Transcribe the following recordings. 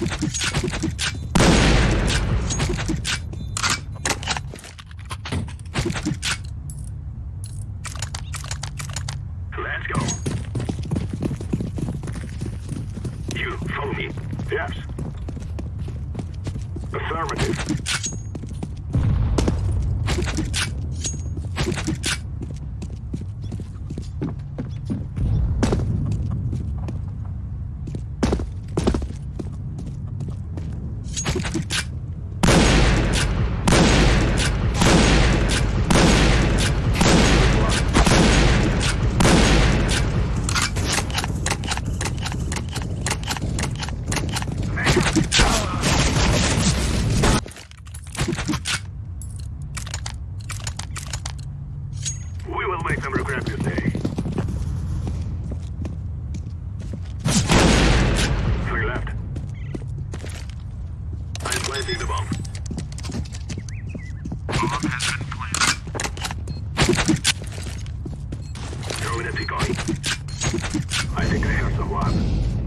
Let's go. Yes. Affirmative. We will make them regret this day. Three left. I'm planting the bomb. Bomb has been planted. Throwing a decoy. I think I hear someone.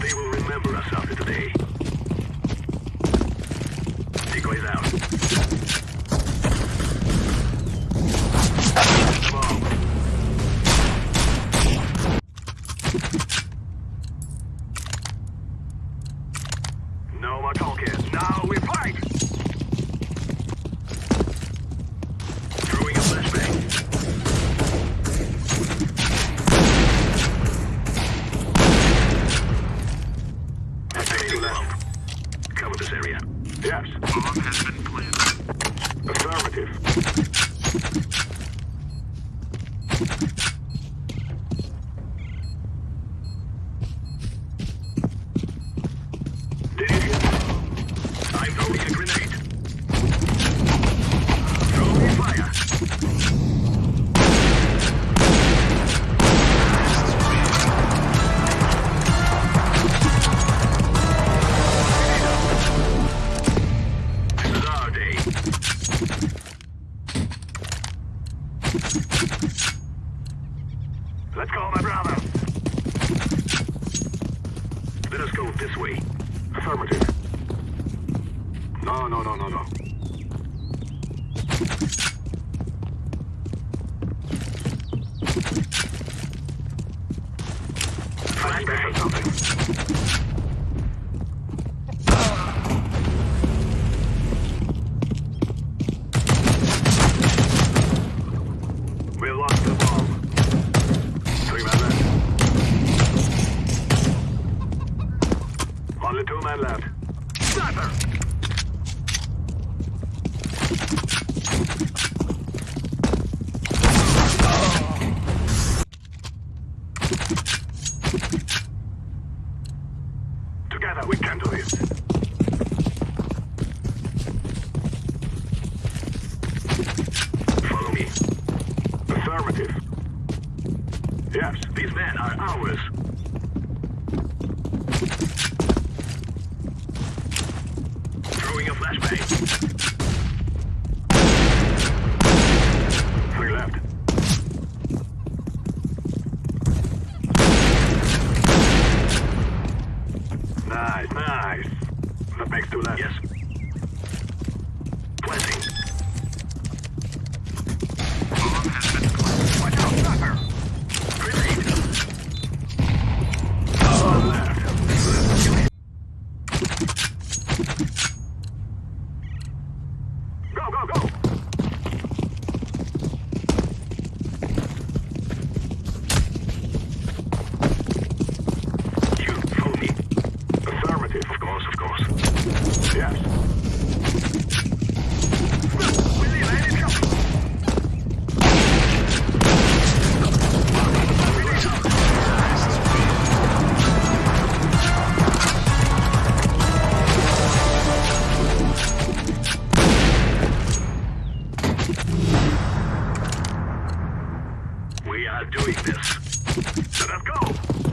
They will remember us after today. Decoys out. No. Now we fight! Cover this area. Yes. Bomb has been planted. Affirmative. Let's go, my brother. Let us go this way. Affirmative. No, no, no, no, no. Flashback or something. We lost the ball. Three men left. Only two men left. Sniper! Together we can do this. Follow me. Affirmative. Yes, these men are ours. Throwing a flashbang. go, go, go! not doing this. So let's go!